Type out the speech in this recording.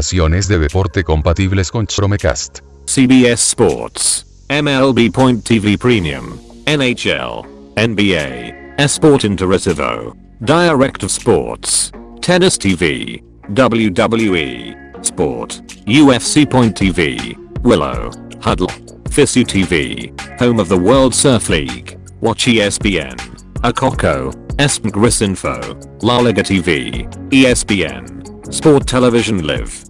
aplicaciones de deporte compatibles con Chromecast. CBS Sports, MLB Point TV Premium, NHL, NBA, Esporte Interativo, Direct of Sports, Tennis TV, WWE, Sport, UFC Point TV, Willow, Huddle, FISU TV, home of the World Surf League, Watch ESPN, Akoko, ESPN Cricinfo, La Liga TV, ESPN, Sport Television Live.